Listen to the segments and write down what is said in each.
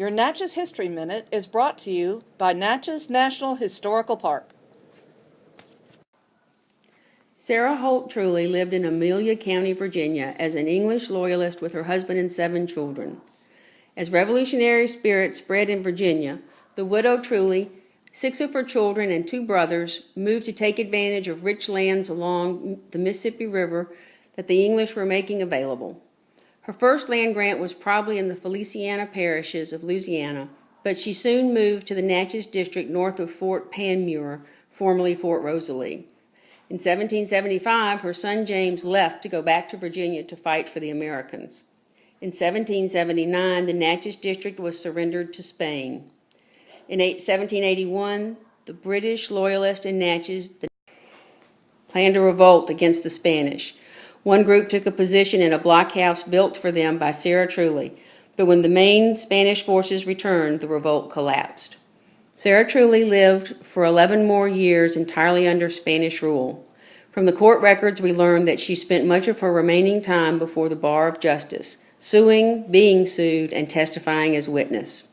Your Natchez History Minute is brought to you by Natchez National Historical Park. Sarah Holt Truly lived in Amelia County, Virginia, as an English loyalist with her husband and seven children. As revolutionary spirit spread in Virginia, the widow Truly, six of her children, and two brothers moved to take advantage of rich lands along the Mississippi River that the English were making available. Her first land grant was probably in the Feliciana parishes of Louisiana, but she soon moved to the Natchez district north of Fort Panmure, formerly Fort Rosalie. In 1775, her son James left to go back to Virginia to fight for the Americans. In 1779, the Natchez district was surrendered to Spain. In 1781, the British loyalists in Natchez planned a revolt against the Spanish. One group took a position in a blockhouse built for them by Sarah Truly, but when the main Spanish forces returned, the revolt collapsed. Sarah Truly lived for 11 more years entirely under Spanish rule. From the court records, we learn that she spent much of her remaining time before the bar of justice, suing, being sued, and testifying as witness.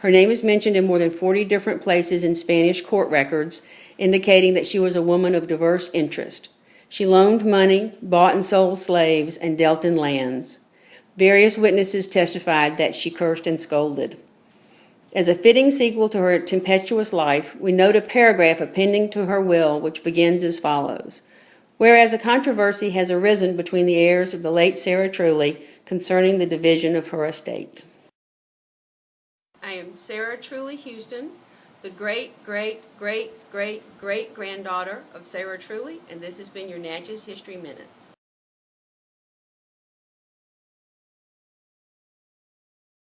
Her name is mentioned in more than 40 different places in Spanish court records, indicating that she was a woman of diverse interest. She loaned money, bought and sold slaves, and dealt in lands. Various witnesses testified that she cursed and scolded. As a fitting sequel to her tempestuous life, we note a paragraph appending to her will which begins as follows. Whereas a controversy has arisen between the heirs of the late Sarah Truly concerning the division of her estate. I am Sarah Truly Houston, the great, great, great, great, great granddaughter of Sarah Truly, and this has been your Natchez History Minute.